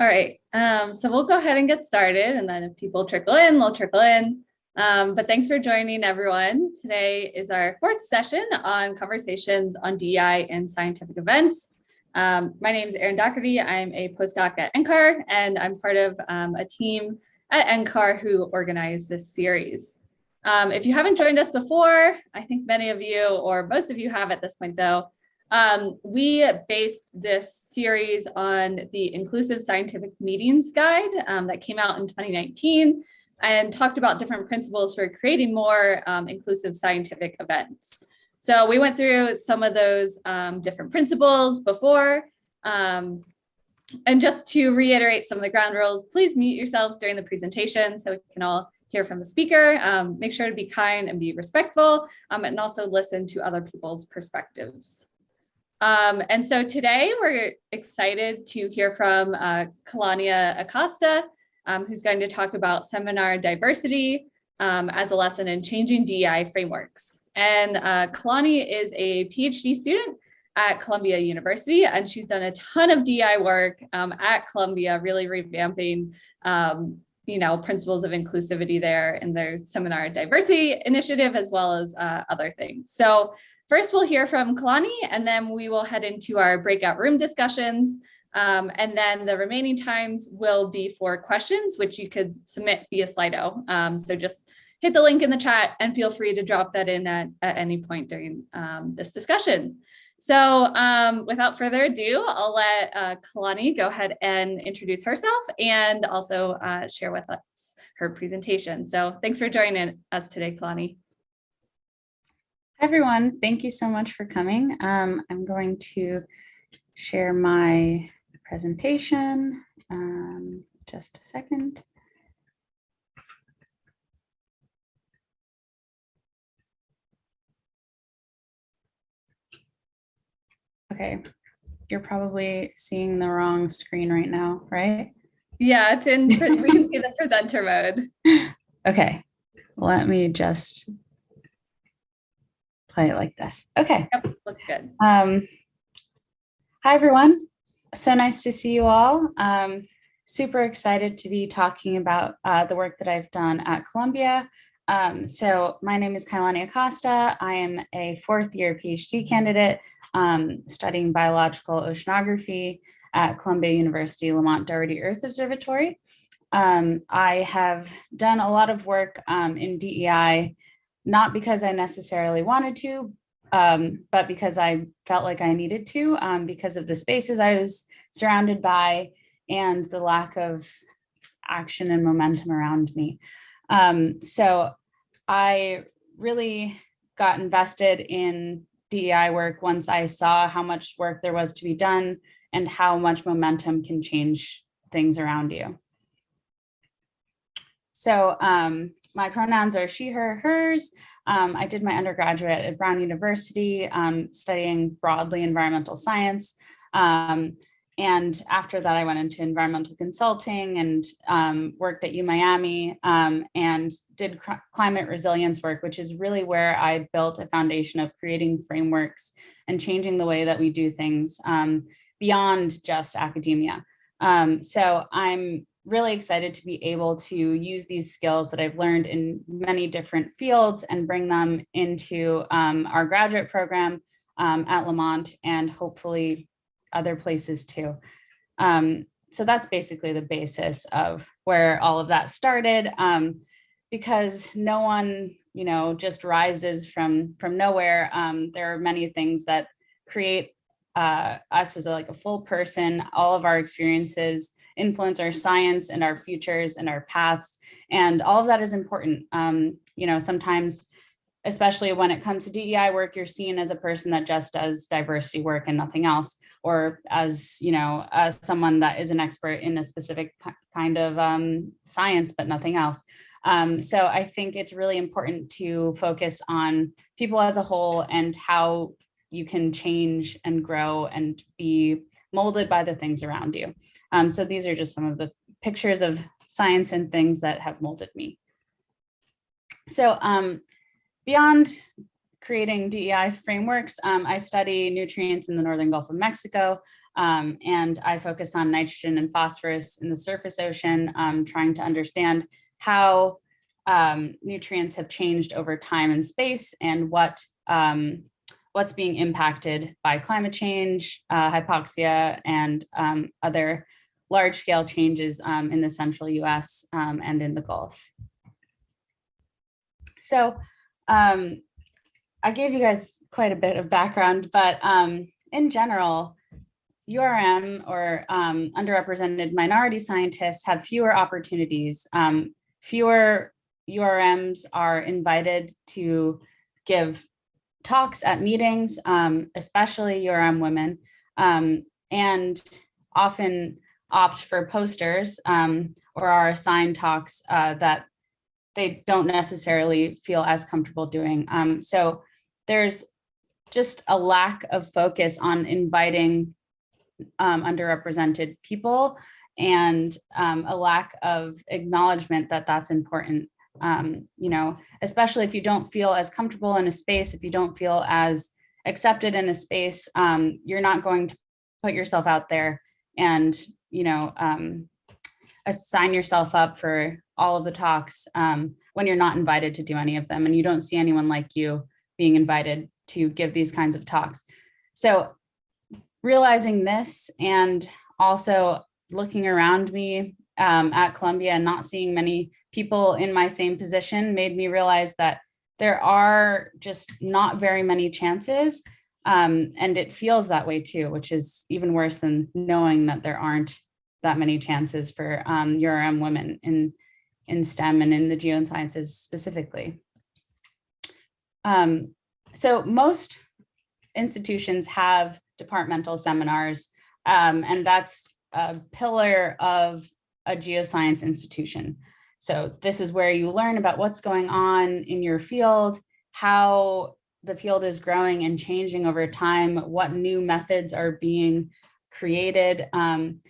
All right, um, so we'll go ahead and get started and then if people trickle in, they'll trickle in. Um, but thanks for joining everyone. Today is our fourth session on conversations on DEI and scientific events. Um, my name is Erin Doherty. I'm a postdoc at NCAR and I'm part of um, a team at NCAR who organized this series. Um, if you haven't joined us before, I think many of you or most of you have at this point though, um, we based this series on the Inclusive Scientific Meetings Guide um, that came out in 2019 and talked about different principles for creating more um, inclusive scientific events. So we went through some of those um, different principles before. Um, and just to reiterate some of the ground rules, please mute yourselves during the presentation so we can all hear from the speaker. Um, make sure to be kind and be respectful and also listen to other people's perspectives. Um, and so today we're excited to hear from uh, Kalania Acosta, um, who's going to talk about seminar diversity um, as a lesson in changing DEI frameworks. And uh, Kalani is a PhD student at Columbia University, and she's done a ton of DEI work um, at Columbia, really revamping um, you know, principles of inclusivity there in their seminar diversity initiative, as well as uh, other things. So First, we'll hear from Kalani, and then we will head into our breakout room discussions. Um, and then the remaining times will be for questions, which you could submit via Slido. Um, so just hit the link in the chat and feel free to drop that in at, at any point during um, this discussion. So um, without further ado, I'll let uh, Kalani go ahead and introduce herself and also uh, share with us her presentation. So thanks for joining us today, Kalani. Everyone. Thank you so much for coming. Um, I'm going to share my presentation. Um, just a second. Okay, you're probably seeing the wrong screen right now, right? Yeah, it's in, we can see the presenter mode. Okay, let me just play it like this. Okay. Yep, looks good. Um, hi, everyone. So nice to see you all. Um, super excited to be talking about uh, the work that I've done at Columbia. Um, so my name is Kailani Acosta. I am a fourth year PhD candidate um, studying biological oceanography at Columbia University Lamont Doherty Earth Observatory. Um, I have done a lot of work um, in DEI not because I necessarily wanted to, um, but because I felt like I needed to um, because of the spaces I was surrounded by and the lack of action and momentum around me. Um, so I really got invested in DEI work once I saw how much work there was to be done and how much momentum can change things around you. So um, my pronouns are she, her, hers. Um, I did my undergraduate at Brown University um, studying broadly environmental science. Um, and after that, I went into environmental consulting and um, worked at UMiami um, and did climate resilience work, which is really where I built a foundation of creating frameworks and changing the way that we do things um, beyond just academia. so I'm really excited to be able to use these skills that I've learned in many different fields and bring them into um, our graduate program um, at Lamont and hopefully other places too. Um, so that's basically the basis of where all of that started um, because no one, you know, just rises from from nowhere. Um, there are many things that create uh, us as a, like a full person, all of our experiences, influence our science and our futures and our paths. And all of that is important. Um, you know, sometimes, especially when it comes to DEI work, you're seen as a person that just does diversity work and nothing else, or as, you know, as someone that is an expert in a specific kind of um, science, but nothing else. Um, so I think it's really important to focus on people as a whole and how you can change and grow and be molded by the things around you. Um, so these are just some of the pictures of science and things that have molded me. So um, beyond creating DEI frameworks, um, I study nutrients in the Northern Gulf of Mexico. Um, and I focus on nitrogen and phosphorus in the surface ocean, um, trying to understand how um, nutrients have changed over time and space and what um, what's being impacted by climate change, uh, hypoxia, and um, other large scale changes um, in the central US um, and in the Gulf. So um, I gave you guys quite a bit of background, but um, in general, URM or underrepresented minority scientists have fewer opportunities. Fewer URMs are invited to give talks at meetings, um, especially URM women, um, and often opt for posters um, or are assigned talks uh, that they don't necessarily feel as comfortable doing. Um, so there's just a lack of focus on inviting um, underrepresented people and um, a lack of acknowledgement that that's important. Um, you know, especially if you don't feel as comfortable in a space, if you don't feel as accepted in a space, um, you're not going to put yourself out there and, you know, um, assign yourself up for all of the talks um, when you're not invited to do any of them and you don't see anyone like you being invited to give these kinds of talks. So realizing this and also looking around me um, at Columbia and not seeing many people in my same position made me realize that there are just not very many chances. Um, and it feels that way too, which is even worse than knowing that there aren't that many chances for um, URM women in, in STEM and in the geosciences specifically. Um, so most institutions have departmental seminars, um, and that's a pillar of a geoscience institution. So this is where you learn about what's going on in your field, how the field is growing and changing over time, what new methods are being created. Um,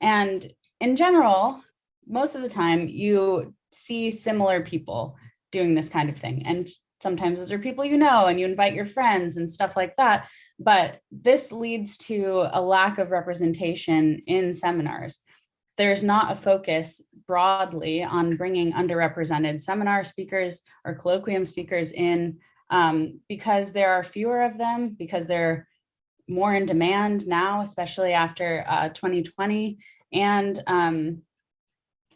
and in general, most of the time you see similar people doing this kind of thing. And sometimes those are people you know and you invite your friends and stuff like that. But this leads to a lack of representation in seminars. There's not a focus broadly on bringing underrepresented seminar speakers or colloquium speakers in um, because there are fewer of them, because they're more in demand now, especially after uh, 2020, and um,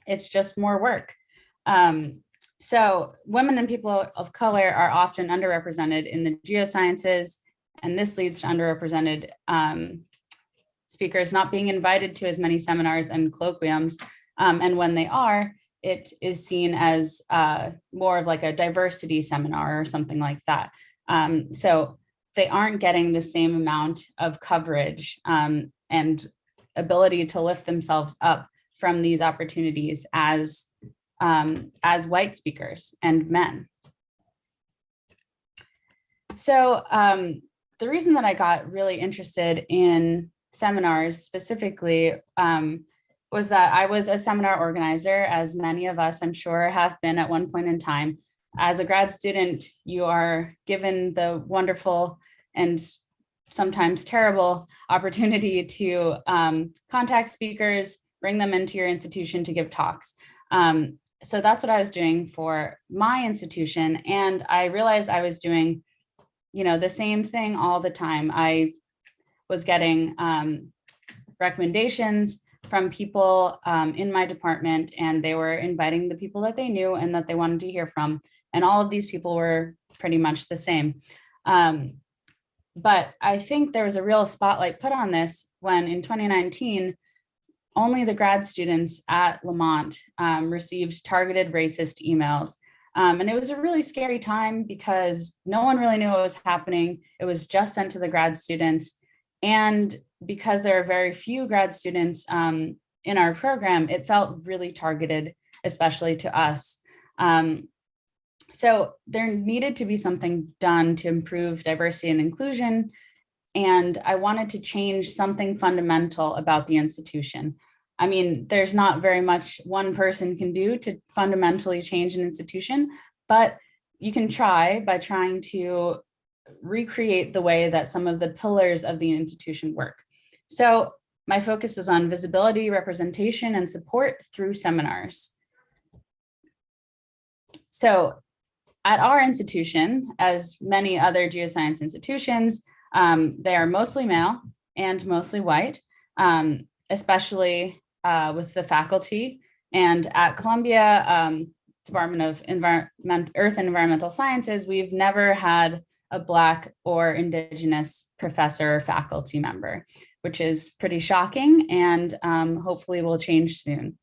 it's just more work. Um, so women and people of color are often underrepresented in the geosciences, and this leads to underrepresented um, speakers not being invited to as many seminars and colloquiums. Um, and when they are, it is seen as uh, more of like a diversity seminar or something like that. Um, so they aren't getting the same amount of coverage um, and ability to lift themselves up from these opportunities as um, as white speakers and men. So um, the reason that I got really interested in seminars specifically um, was that I was a seminar organizer, as many of us, I'm sure, have been at one point in time. As a grad student, you are given the wonderful and sometimes terrible opportunity to um, contact speakers, bring them into your institution to give talks. Um, so that's what I was doing for my institution. And I realized I was doing, you know, the same thing all the time. I was getting um, recommendations from people um, in my department and they were inviting the people that they knew and that they wanted to hear from. And all of these people were pretty much the same. Um, but I think there was a real spotlight put on this when in 2019, only the grad students at Lamont um, received targeted racist emails. Um, and it was a really scary time because no one really knew what was happening. It was just sent to the grad students. And because there are very few grad students um, in our program, it felt really targeted, especially to us. Um, so there needed to be something done to improve diversity and inclusion and I wanted to change something fundamental about the institution. I mean, there's not very much one person can do to fundamentally change an institution, but you can try by trying to recreate the way that some of the pillars of the institution work. So my focus was on visibility, representation, and support through seminars. So at our institution, as many other geoscience institutions, um, they are mostly male and mostly white, um, especially uh, with the faculty. And at Columbia um, Department of Environment, Earth and Environmental Sciences, we've never had a Black or Indigenous professor or faculty member, which is pretty shocking and um, hopefully will change soon.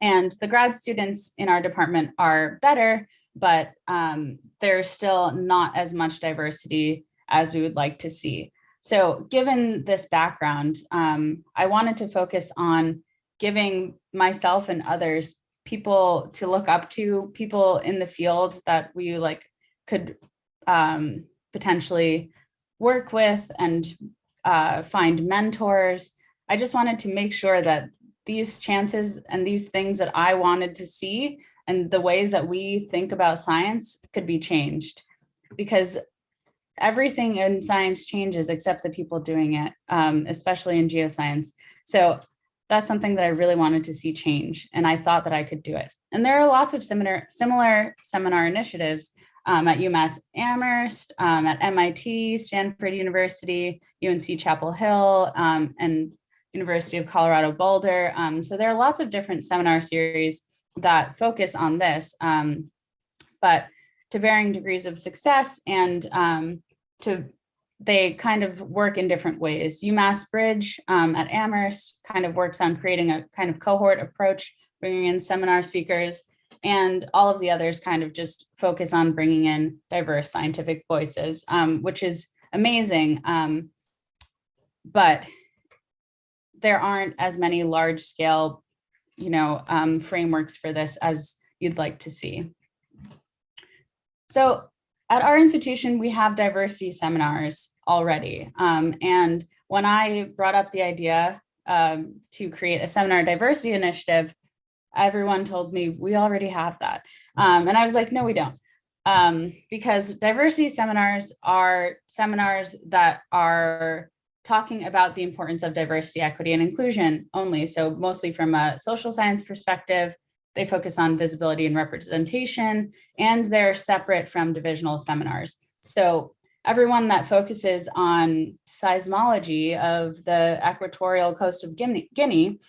And the grad students in our department are better, but um, there's still not as much diversity as we would like to see. So given this background, um, I wanted to focus on giving myself and others people to look up to, people in the field that we like could um, potentially work with and uh, find mentors. I just wanted to make sure that these chances and these things that I wanted to see and the ways that we think about science could be changed because everything in science changes except the people doing it, um, especially in geoscience. So that's something that I really wanted to see change and I thought that I could do it. And there are lots of similar, similar seminar initiatives um, at UMass Amherst, um, at MIT, Stanford University, UNC Chapel Hill, um, and University of Colorado Boulder. Um, so there are lots of different seminar series that focus on this, um, but to varying degrees of success and um, to they kind of work in different ways. UMass Bridge at Amherst kind of works on creating a kind of cohort approach, bringing in seminar speakers, and all of the others kind of just focus on bringing in diverse scientific voices, um, which is amazing. Um, but there aren't as many large scale, you know, um, frameworks for this as you'd like to see. So at our institution, we have diversity seminars already. Um, and when I brought up the idea um, to create a seminar diversity initiative, everyone told me we already have that. Um, and I was like, no, we don't. Um, because diversity seminars are seminars that are talking about the importance of diversity, equity, and inclusion only. So mostly from a social science perspective, they focus on visibility and representation, and they're separate from divisional seminars. So everyone that focuses on seismology of the equatorial coast of Guinea,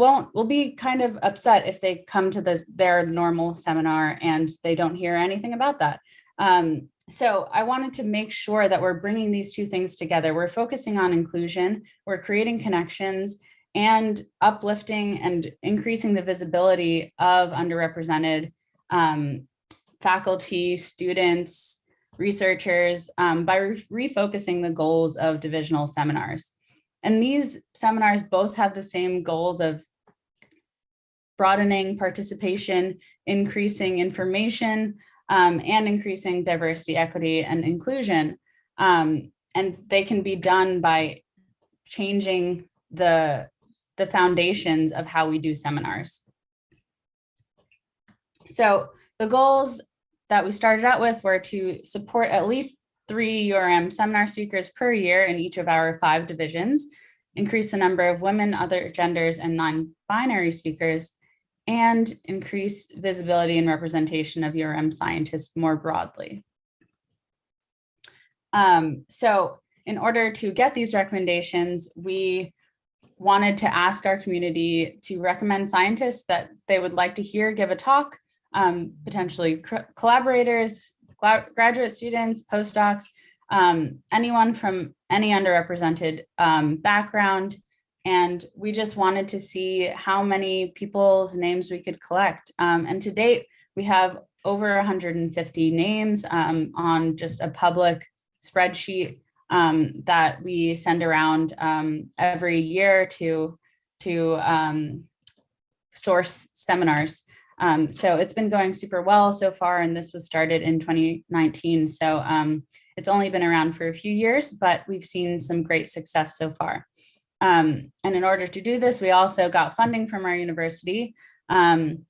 won't will be kind of upset if they come to this their normal seminar and they don't hear anything about that. Um, so I wanted to make sure that we're bringing these two things together. We're focusing on inclusion, we're creating connections and uplifting and increasing the visibility of underrepresented um, faculty, students, researchers um, by re refocusing the goals of divisional seminars. And these seminars both have the same goals of broadening participation, increasing information, um, and increasing diversity, equity, and inclusion. Um, and they can be done by changing the, the foundations of how we do seminars. So the goals that we started out with were to support at least three URM seminar speakers per year in each of our five divisions, increase the number of women, other genders, and non-binary speakers, and increase visibility and representation of URM scientists more broadly. Um, so in order to get these recommendations, we wanted to ask our community to recommend scientists that they would like to hear give a talk, um, potentially collaborators, graduate students, postdocs, um, anyone from any underrepresented um, background, and we just wanted to see how many people's names we could collect. Um, and to date, we have over 150 names um, on just a public spreadsheet um, that we send around um, every year to, to um, source seminars. Um, so it's been going super well so far, and this was started in 2019. So it's only been around for a few years, but we've seen some great success so far. Um, and in order to do this, we also got funding from our university um,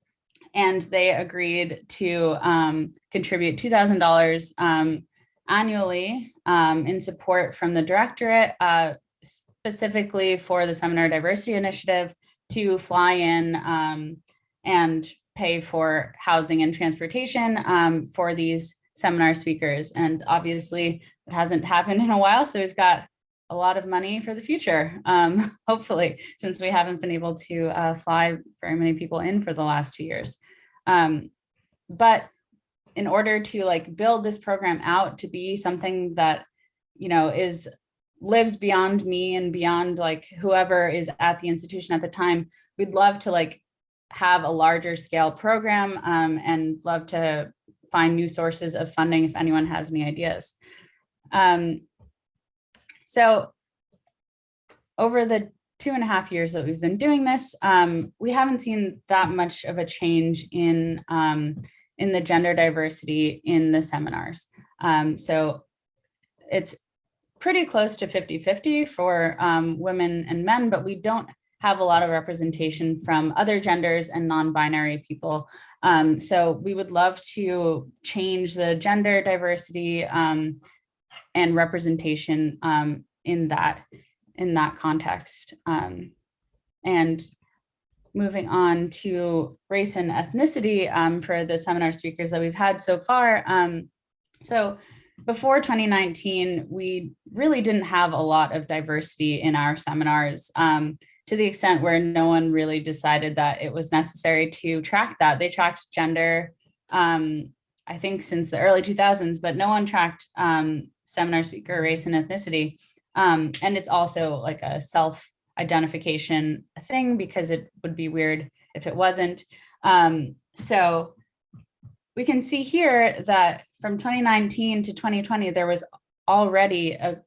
and they agreed to um, contribute $2,000 um, annually um, in support from the directorate, uh, specifically for the Seminar Diversity Initiative to fly in um, and pay for housing and transportation for these seminar speakers. And obviously it hasn't happened in a while, so we've got a lot of money for the future, um, hopefully, since we haven't been able to uh, fly very many people in for the last two years. Um, but in order to like build this program out to be something that, you know, is lives beyond me and beyond like whoever is at the institution at the time, we'd love to like have a larger scale program um, and love to find new sources of funding if anyone has any ideas. Um, so over the two and a half years that we've been doing this, um, we haven't seen that much of a change in, um, in the gender diversity in the seminars. Um, so it's pretty close to 50-50 for um, women and men, but we don't have a lot of representation from other genders and non-binary people. Um, so we would love to change the gender diversity um, and representation um, in that in that context. Um, and moving on to race and ethnicity um, for the seminar speakers that we've had so far. Um, so before 2019, we really didn't have a lot of diversity in our seminars. Um, to the extent where no one really decided that it was necessary to track that. They tracked gender, um, I think since the early 2000s, but no one tracked um, seminar speaker race and ethnicity. Um, and it's also like a self identification thing because it would be weird if it wasn't. Um, so we can see here that from 2019 to 2020, there was already a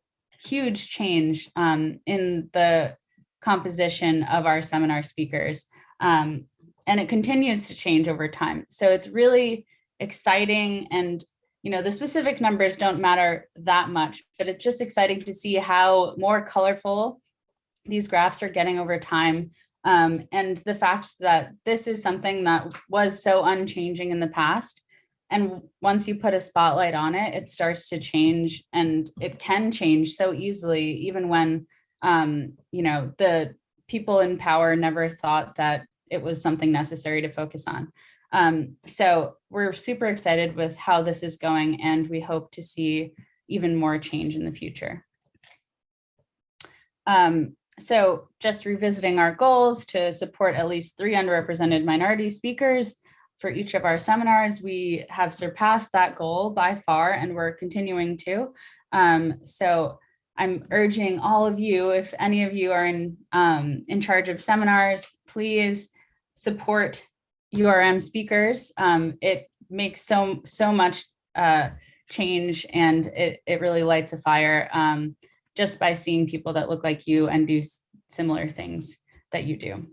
huge change um, in the composition of our seminar speakers. Um, and it continues to change over time. So it's really exciting and you know, the specific numbers don't matter that much, but it's just exciting to see how more colorful these graphs are getting over time. Um, and the fact that this is something that was so unchanging in the past. And once you put a spotlight on it, it starts to change and it can change so easily, even when um, you know, the people in power never thought that it was something necessary to focus on. Um, so we're super excited with how this is going and we hope to see even more change in the future. Um, so just revisiting our goals to support at least three underrepresented minority speakers for each of our seminars, we have surpassed that goal by far and we're continuing to. Um, so I'm urging all of you, if any of you are in, um, in charge of seminars, please support URM speakers. Um, it makes so, so much uh, change and it, it really lights a fire um, just by seeing people that look like you and do similar things that you do.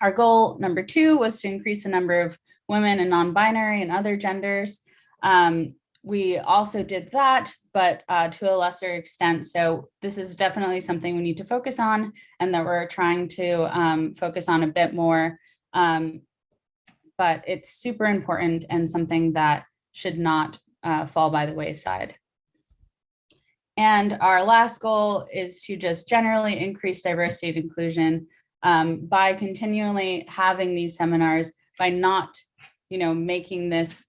Our goal number two was to increase the number of women and non-binary and other genders. Um, we also did that, but uh, to a lesser extent. So this is definitely something we need to focus on and that we're trying to um, focus on a bit more. Um, but it's super important and something that should not uh, fall by the wayside. And our last goal is to just generally increase diversity and inclusion um, by continually having these seminars, by not you know, making this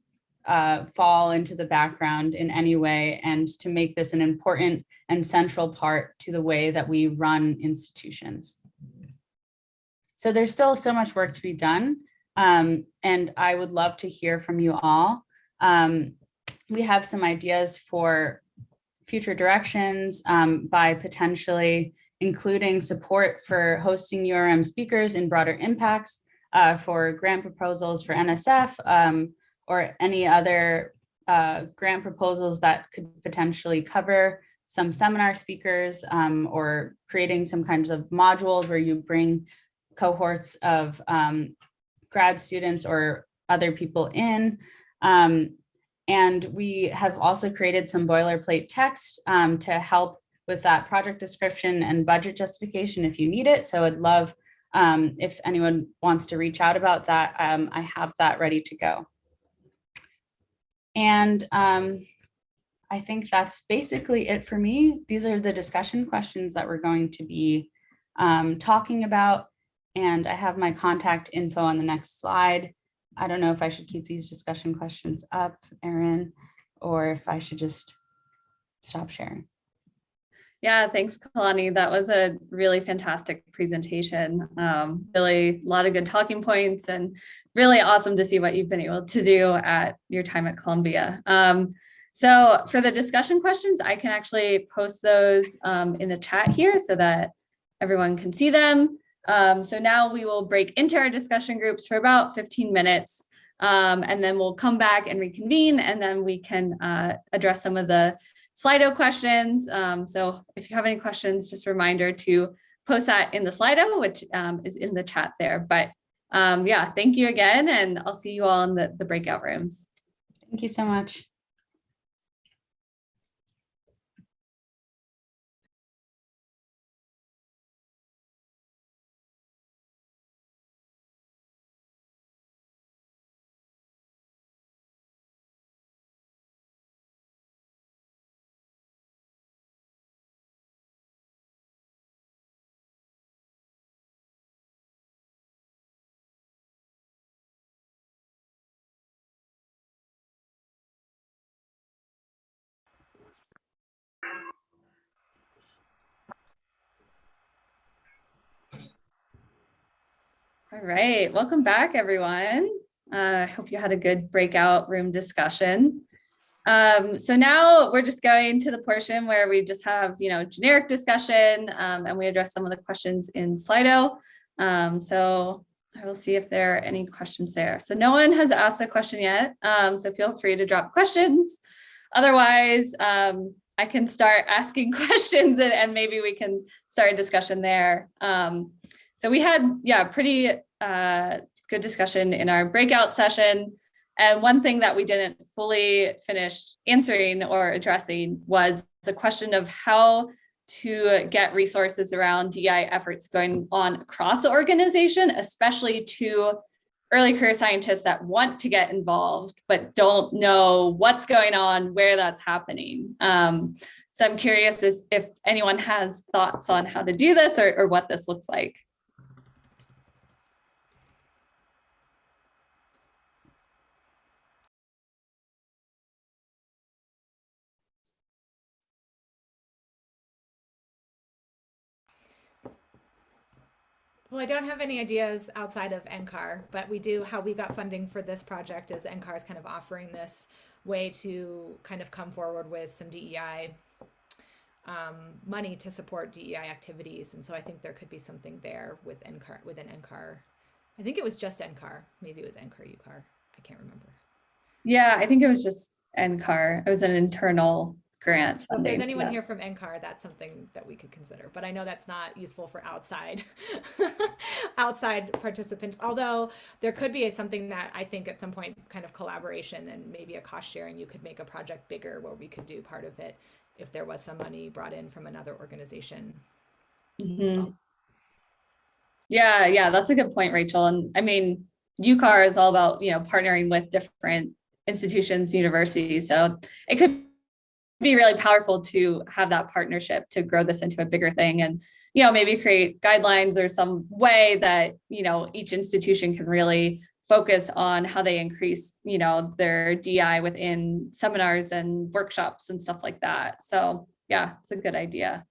uh, fall into the background in any way and to make this an important and central part to the way that we run institutions. So there's still so much work to be done um, and I would love to hear from you all. Um, we have some ideas for future directions um, by potentially including support for hosting URM speakers in broader impacts uh, for grant proposals for NSF, um, or any other uh, grant proposals that could potentially cover some seminar speakers um, or creating some kinds of modules where you bring cohorts of um, grad students or other people in. Um, and we have also created some boilerplate text um, to help with that project description and budget justification if you need it. So I'd love um, if anyone wants to reach out about that, um, I have that ready to go. And um, I think that's basically it for me. These are the discussion questions that we're going to be um, talking about. And I have my contact info on the next slide. I don't know if I should keep these discussion questions up, Erin, or if I should just stop sharing. Yeah, thanks, Kalani. That was a really fantastic presentation. Um, really a lot of good talking points and really awesome to see what you've been able to do at your time at Columbia. Um, so for the discussion questions, I can actually post those um, in the chat here so that everyone can see them. Um, so now we will break into our discussion groups for about 15 minutes. Um, and then we'll come back and reconvene and then we can uh, address some of the Slido questions. Um, so if you have any questions, just a reminder to post that in the Slido, which um, is in the chat there. But um, yeah, thank you again, and I'll see you all in the, the breakout rooms. Thank you so much. All right, welcome back, everyone. Uh, I hope you had a good breakout room discussion. Um, so now we're just going to the portion where we just have, you know, generic discussion um, and we address some of the questions in Slido. Um, so I will see if there are any questions there. So no one has asked a question yet, um, so feel free to drop questions. Otherwise, um, I can start asking questions and, and, maybe we can start a discussion there. Um, so we had, yeah, pretty uh, good discussion in our breakout session. And one thing that we didn't fully finish answering or addressing was the question of how to get resources around DI efforts going on across the organization, especially to early career scientists that want to get involved, but don't know what's going on, where that's happening. Um, so I'm curious if anyone has thoughts on how to do this or, or what this looks like. Well, I don't have any ideas outside of NCAR, but we do, how we got funding for this project is NCAR is kind of offering this way to kind of come forward with some DEI um, money to support DEI activities. And so I think there could be something there with NCAR, within NCAR. I think it was just NCAR. Maybe it was NCAR, UCAR. I can't remember. Yeah, I think it was just NCAR. It was an internal grant. So if there's anyone yeah. here from NCAR, that's something that we could consider. But I know that's not useful for outside outside participants. Although there could be something that I think at some point kind of collaboration and maybe a cost sharing, you could make a project bigger where we could do part of it if there was some money brought in from another organization. Mm -hmm. well. Yeah, yeah, that's a good point, Rachel. And I mean, UCAR is all about, you know, partnering with different institutions, universities. So it could be really powerful to have that partnership to grow this into a bigger thing and you know maybe create guidelines or some way that you know each institution can really focus on how they increase you know their DI within seminars and workshops and stuff like that. So yeah it's a good idea.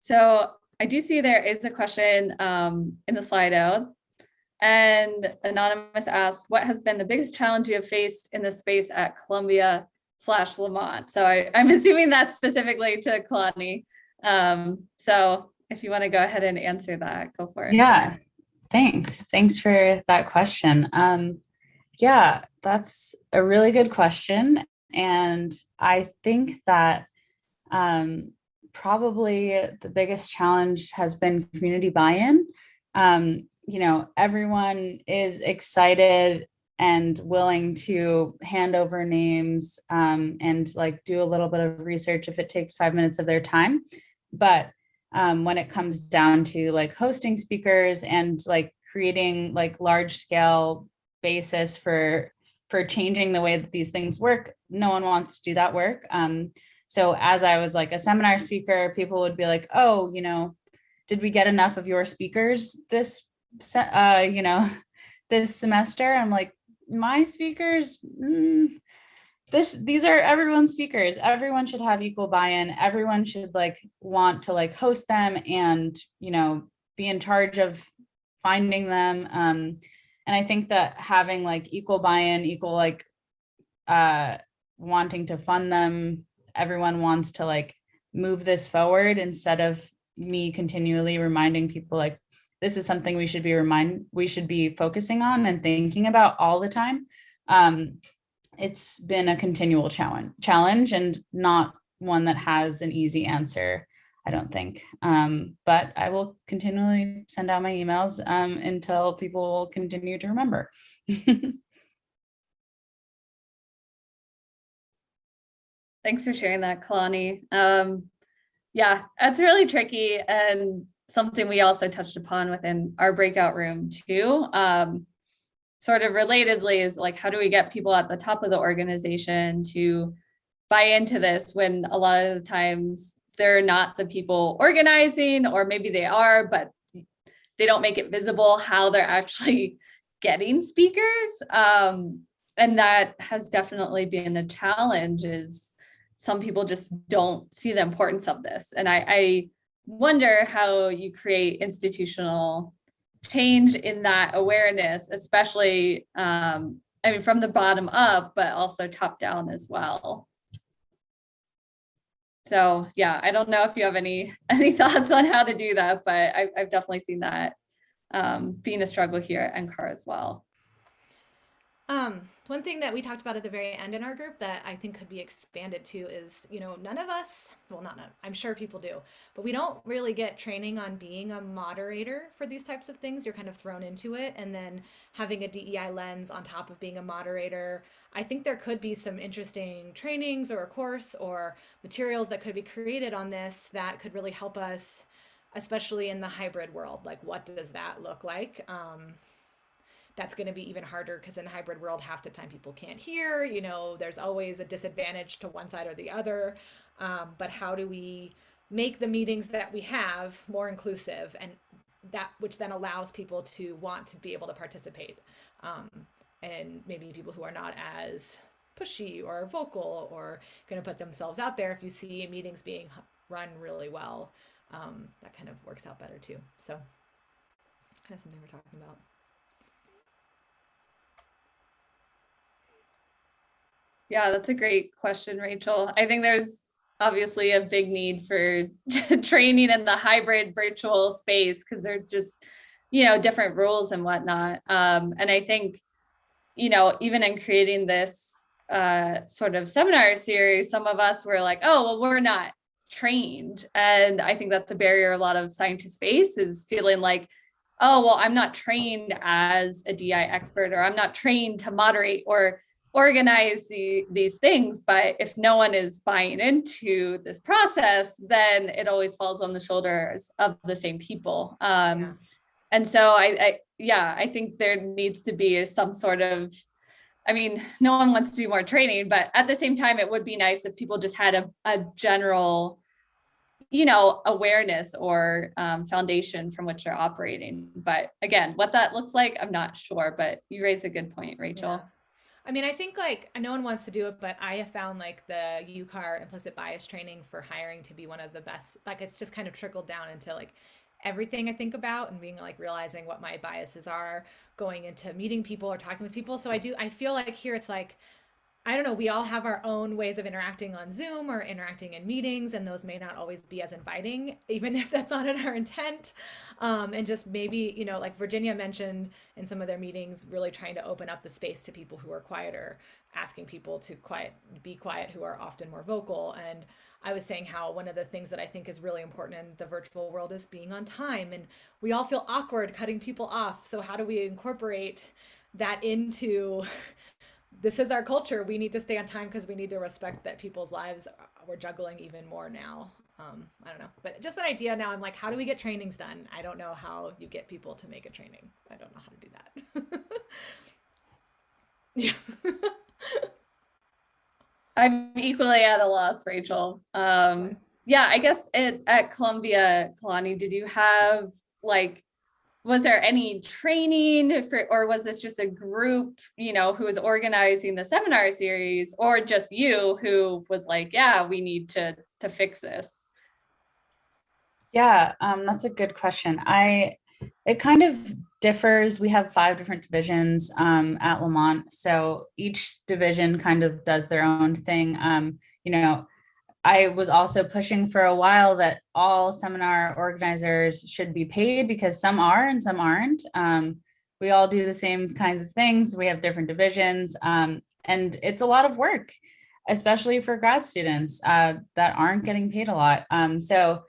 So I do see there is a question um, in the Slido and Anonymous asked, what has been the biggest challenge you have faced in the space at Columbia slash Lamont? So I, am assuming that's specifically to Kalani. Um, so if you want to go ahead and answer that, go for it. Yeah, thanks. Thanks for that question. Um, yeah, that's a really good question. And I think that um, probably the biggest challenge has been community buy-in. Um, you know, everyone is excited and willing to hand over names um, and like do a little bit of research if it takes five minutes of their time. But um, when it comes down to like hosting speakers and like creating like large scale basis for for changing the way that these things work. No one wants to do that work. Um, so as I was like a seminar speaker, people would be like, oh, you know, did we get enough of your speakers this, uh, you know, this semester? I'm like, my speakers, mm, this, these are everyone's speakers. Everyone should have equal buy-in. Everyone should like want to like host them and, you know, be in charge of finding them. Um, and I think that having like equal buy-in, equal like uh, wanting to fund them, everyone wants to like move this forward instead of me continually reminding people like this is something we should be remind we should be focusing on and thinking about all the time. Um, it's been a continual challenge challenge and not one that has an easy answer. I don't think. Um, but I will continually send out my emails um, until people continue to remember. Thanks for sharing that, Kalani. Um, yeah, that's really tricky and something we also touched upon within our breakout room too. Um, sort of relatedly is like, how do we get people at the top of the organization to buy into this when a lot of the times they're not the people organizing, or maybe they are, but they don't make it visible how they're actually getting speakers. Um, and that has definitely been a challenge is some people just don't see the importance of this. And I, I wonder how you create institutional change in that awareness, especially, um, I mean, from the bottom up, but also top down as well. So yeah, I don't know if you have any any thoughts on how to do that, but I've, I've definitely seen that um, being a struggle here at NCAR as well. Um, one thing that we talked about at the very end in our group that I think could be expanded to is, you know, none of us, well, not none, I'm sure people do, but we don't really get training on being a moderator for these types of things. You're kind of thrown into it. And then having a DEI lens on top of being a moderator, I think there could be some interesting trainings or a course or materials that could be created on this that could really help us, especially in the hybrid world. Like, what does that look like? Um, that's going to be even harder because in the hybrid world, half the time people can't hear, you know, there's always a disadvantage to one side or the other. Um, but how do we make the meetings that we have more inclusive and that which then allows people to want to be able to participate um, and maybe people who are not as pushy or vocal or going to put themselves out there if you see meetings being run really well um, that kind of works out better too so kind of something we're talking about Yeah, that's a great question, Rachel. I think there's obviously a big need for training in the hybrid virtual space because there's just, you know, different rules and whatnot. Um, and I think, you know, even in creating this uh, sort of seminar series, some of us were like, oh, well, we're not trained. And I think that's a barrier a lot of scientists face is feeling like, oh, well, I'm not trained as a DI expert, or I'm not trained to moderate or organize the, these things, but if no one is buying into this process, then it always falls on the shoulders of the same people. Um, yeah. And so I, I, yeah, I think there needs to be some sort of, I mean, no one wants to do more training, but at the same time, it would be nice if people just had a, a general, you know, awareness or um, foundation from which they're operating. But again, what that looks like, I'm not sure, but you raise a good point, Rachel. Yeah. I mean, I think like no one wants to do it, but I have found like the UCAR implicit bias training for hiring to be one of the best. Like it's just kind of trickled down into like everything I think about and being like realizing what my biases are going into meeting people or talking with people. So I do, I feel like here it's like I don't know, we all have our own ways of interacting on Zoom or interacting in meetings, and those may not always be as inviting, even if that's not in our intent. Um, and just maybe, you know, like Virginia mentioned in some of their meetings, really trying to open up the space to people who are quieter, asking people to quiet, be quiet, who are often more vocal. And I was saying how one of the things that I think is really important in the virtual world is being on time. And we all feel awkward cutting people off. So, how do we incorporate that into this is our culture. We need to stay on time because we need to respect that people's lives we're juggling even more now. Um, I don't know, but just an idea now. I'm like, how do we get trainings done? I don't know how you get people to make a training. I don't know how to do that. Yeah. I'm equally at a loss, Rachel. Um, yeah, I guess it, at Columbia, Kalani, did you have like, was there any training for, or was this just a group, you know, who was organizing the seminar series or just you who was like, yeah, we need to, to fix this? Yeah, um, that's a good question. I, it kind of differs. We have five different divisions um, at Lamont. So each division kind of does their own thing. Um, you know, I was also pushing for a while that all seminar organizers should be paid because some are and some aren't. Um, we all do the same kinds of things. We have different divisions um, and it's a lot of work, especially for grad students uh, that aren't getting paid a lot. Um, so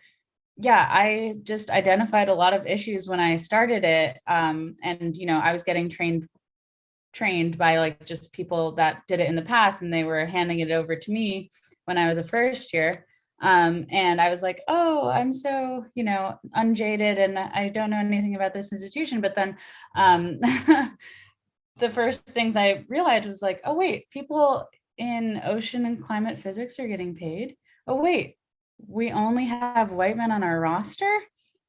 yeah, I just identified a lot of issues when I started it. Um, and, you know, I was getting trained trained by like just people that did it in the past and they were handing it over to me when I was a first year. Um, and I was like, oh, I'm so, you know, unjaded and I don't know anything about this institution. But then um, the first things I realized was like, oh, wait, people in ocean and climate physics are getting paid. Oh, wait, we only have white men on our roster?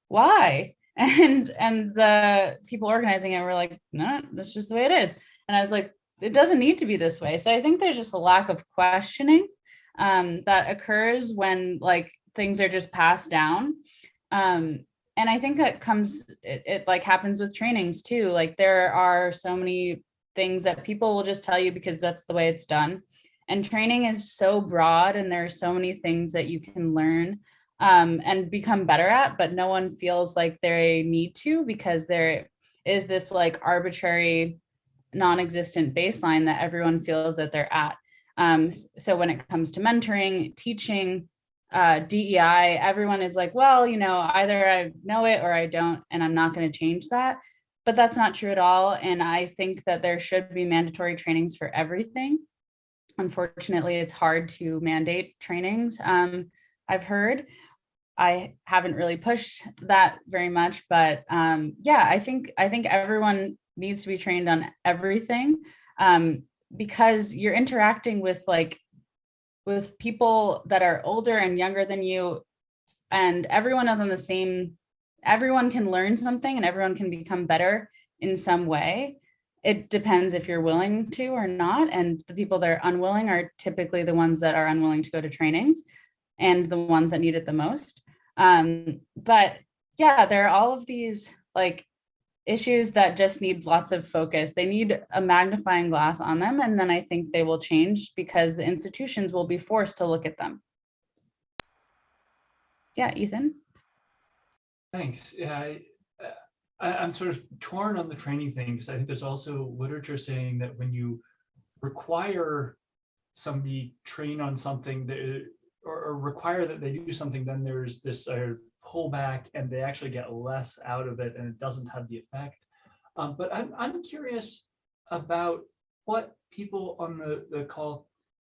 Why? And and the people organizing it were like, no, that's just the way it is. And I was like, it doesn't need to be this way. So I think there's just a lack of questioning um, that occurs when like things are just passed down. Um, and I think that comes, it, it like happens with trainings too. Like there are so many things that people will just tell you because that's the way it's done. And training is so broad and there are so many things that you can learn um, and become better at, but no one feels like they need to because there is this like arbitrary non-existent baseline that everyone feels that they're at. Um, so when it comes to mentoring, teaching, uh, DEI, everyone is like, well, you know, either I know it or I don't, and I'm not going to change that. But that's not true at all. And I think that there should be mandatory trainings for everything. Unfortunately, it's hard to mandate trainings. Um, I've heard. I haven't really pushed that very much, but um, yeah, I think I think everyone needs to be trained on everything um, because you're interacting with like with people that are older and younger than you, and everyone is on the same. Everyone can learn something, and everyone can become better in some way it depends if you're willing to or not. And the people that are unwilling are typically the ones that are unwilling to go to trainings and the ones that need it the most. Um, but yeah, there are all of these like issues that just need lots of focus. They need a magnifying glass on them. And then I think they will change because the institutions will be forced to look at them. Yeah, Ethan. Thanks. Yeah, I, uh, I, I'm sort of torn on the training thing because I think there's also literature saying that when you require somebody train on something that or, or require that they do something, then there's this of pullback and they actually get less out of it and it doesn't have the effect. Um, but I'm, I'm curious about what people on the, the call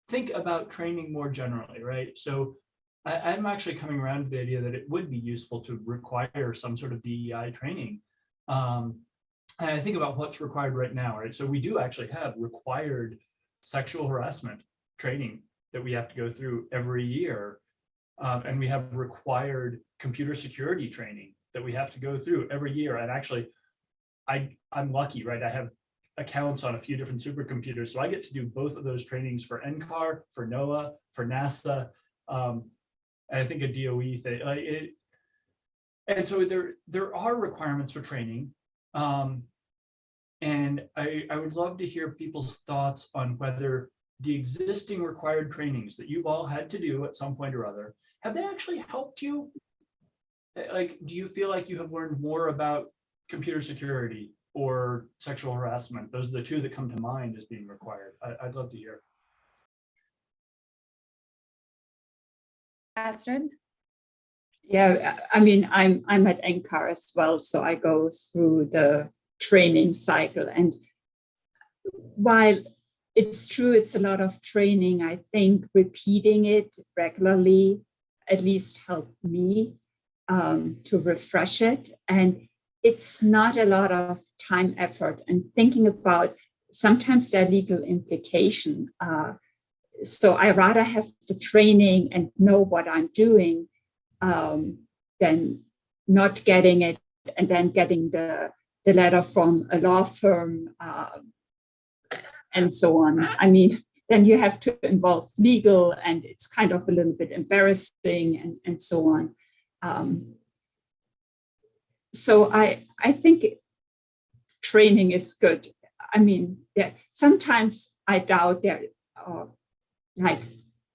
think about training more generally, right? So I, I'm actually coming around to the idea that it would be useful to require some sort of DEI training um, and I think about what's required right now, right? So we do actually have required sexual harassment training that we have to go through every year. Um, and we have required computer security training that we have to go through every year. And actually, I, I'm lucky, right? I have accounts on a few different supercomputers. So I get to do both of those trainings for NCAR, for NOAA, for NASA. Um, and I think a DOE thing, like it, and so there, there are requirements for training. Um, and I, I would love to hear people's thoughts on whether the existing required trainings that you've all had to do at some point or other, have they actually helped you? Eh, like, do you feel like you have learned more about computer security or sexual harassment? Those are the two that come to mind as being required. I, would love to hear. Astrid? Yeah, I mean, I'm I'm at NCAR as well, so I go through the training cycle. And while it's true, it's a lot of training, I think repeating it regularly at least helped me um, to refresh it. And it's not a lot of time effort and thinking about sometimes their legal implication. Uh, so I rather have the training and know what I'm doing um, than not getting it and then getting the, the letter from a law firm uh, and so on. I mean, then you have to involve legal and it's kind of a little bit embarrassing and, and so on. Um, so I, I think training is good. I mean, yeah, sometimes I doubt there are like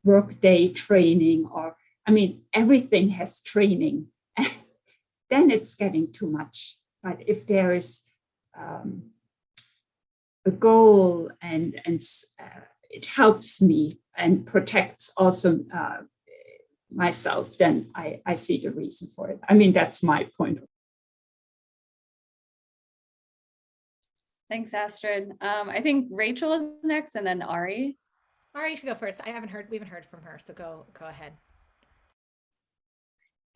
workday training or, I mean, everything has training. then it's getting too much. But if there is um, a goal and, and uh, it helps me and protects also uh, myself, then I, I see the reason for it. I mean, that's my point. Thanks, Astrid. Um, I think Rachel is next and then Ari. Ari, you should go first. I haven't heard, we haven't heard from her, so go, go ahead.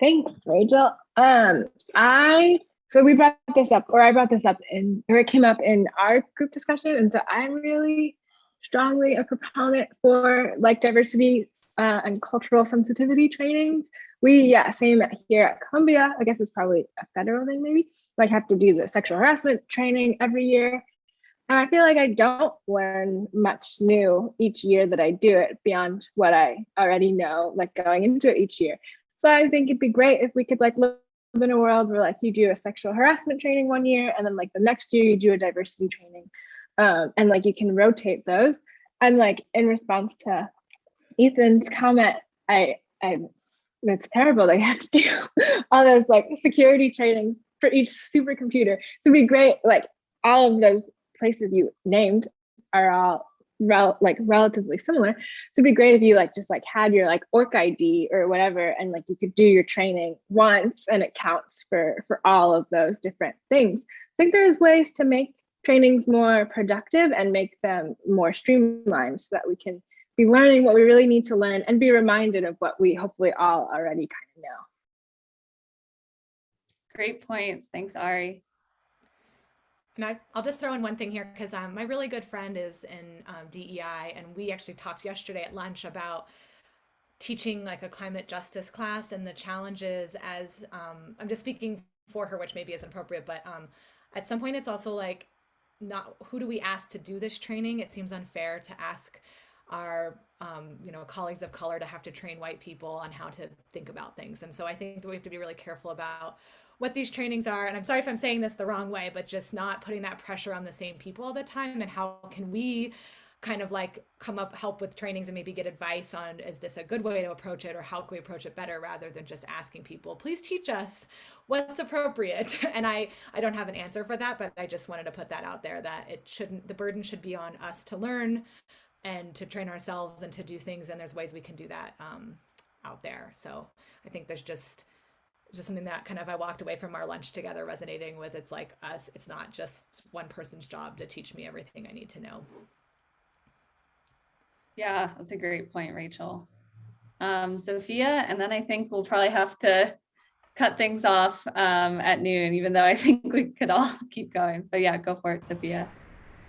Thanks, Rachel. Um, I so we brought this up, or I brought this up in, or it came up in our group discussion, and so I'm really strongly a proponent for like diversity uh, and cultural sensitivity trainings. We, yeah, same here at Columbia. I guess it's probably a federal thing, maybe. Like have to do the sexual harassment training every year. And I feel like I don't learn much new each year that I do it beyond what I already know, like going into it each year. So I think it'd be great if we could like live in a world where like you do a sexual harassment training one year and then like the next year you do a diversity training um, and like you can rotate those. And like in response to Ethan's comment, I, I, it's terrible. They have to do all those like security trainings for each supercomputer. So it'd be great. Like all of those places you named are all rel like relatively similar. So it'd be great if you like just like had your like ORCID or whatever, and like you could do your training once and it counts for for all of those different things. I think there's ways to make trainings more productive and make them more streamlined so that we can be learning what we really need to learn and be reminded of what we hopefully all already kind of know. Great points. Thanks, Ari. And I, will just throw in one thing here because um, my really good friend is in um, DEI, and we actually talked yesterday at lunch about teaching like a climate justice class and the challenges as um, I'm just speaking for her, which maybe isn't appropriate, but um, at some point it's also like not who do we ask to do this training? It seems unfair to ask our um, you know colleagues of color to have to train white people on how to think about things, and so I think that we have to be really careful about what these trainings are. And I'm sorry if I'm saying this the wrong way, but just not putting that pressure on the same people all the time. And how can we kind of like come up help with trainings and maybe get advice on is this a good way to approach it or how can we approach it better rather than just asking people please teach us what's appropriate and i i don't have an answer for that but i just wanted to put that out there that it shouldn't the burden should be on us to learn and to train ourselves and to do things and there's ways we can do that um, out there so i think there's just just something that kind of I walked away from our lunch together resonating with. It's like us, it's not just one person's job to teach me everything I need to know. Yeah, that's a great point, Rachel. Um, Sophia, and then I think we'll probably have to cut things off um, at noon, even though I think we could all keep going. But yeah, go for it, Sophia.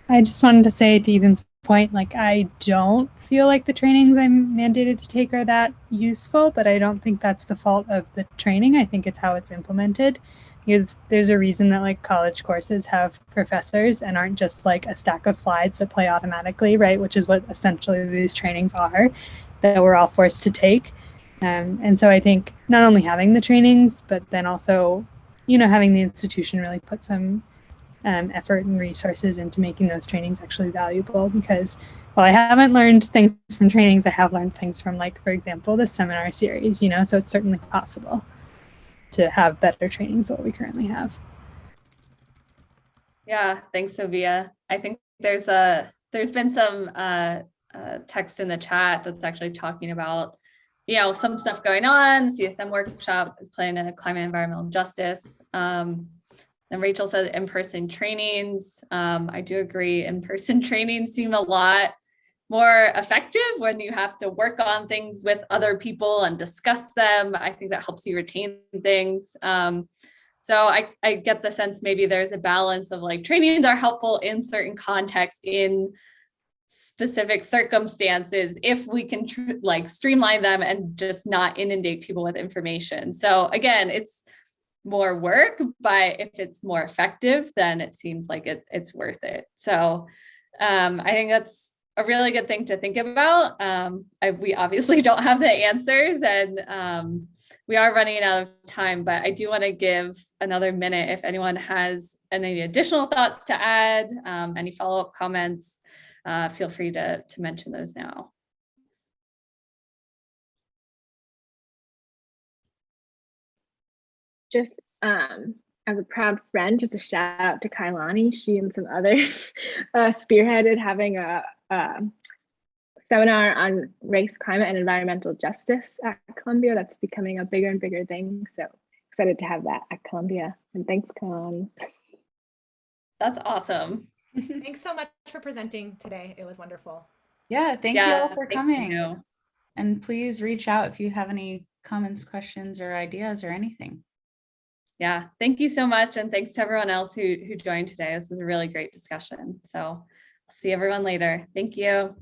I just wanted to say to Ethan's point, like I don't feel like the trainings I'm mandated to take are that useful, but I don't think that's the fault of the training. I think it's how it's implemented. Because there's a reason that like college courses have professors and aren't just like a stack of slides that play automatically, right? Which is what essentially these trainings are that we're all forced to take. Um, and so I think not only having the trainings, but then also, you know, having the institution really put some um, effort and resources into making those trainings actually valuable because while I haven't learned things from trainings, I have learned things from like, for example, the seminar series, you know, so it's certainly possible to have better trainings than what we currently have. Yeah, thanks, Sophia. I think there's a there's been some uh, uh, text in the chat that's actually talking about, you know, some stuff going on. CSM workshop is playing a climate environmental justice. Um, then Rachel said in-person trainings. Um, I do agree in-person trainings seem a lot more effective when you have to work on things with other people and discuss them. I think that helps you retain things. Um, So I, I get the sense maybe there's a balance of like trainings are helpful in certain contexts in specific circumstances if we can like streamline them and just not inundate people with information. So again, it's more work, but if it's more effective, then it seems like it, it's worth it. So um, I think that's a really good thing to think about. Um, I, we obviously don't have the answers and um, we are running out of time, but I do want to give another minute if anyone has any additional thoughts to add, um, any follow-up comments, uh, feel free to, to mention those now. just um as a proud friend, just a shout out to Kailani. She and some others uh, spearheaded having a, a seminar on race, climate, and environmental justice at Columbia. That's becoming a bigger and bigger thing. So excited to have that at Columbia. And thanks, Kailani. That's awesome. Thanks so much for presenting today. It was wonderful. Yeah, thank you all for coming. you. And please reach out if you have any comments, questions, or ideas or anything. Yeah, thank you so much. And thanks to everyone else who, who joined today. This was a really great discussion. So I'll see everyone later. Thank you.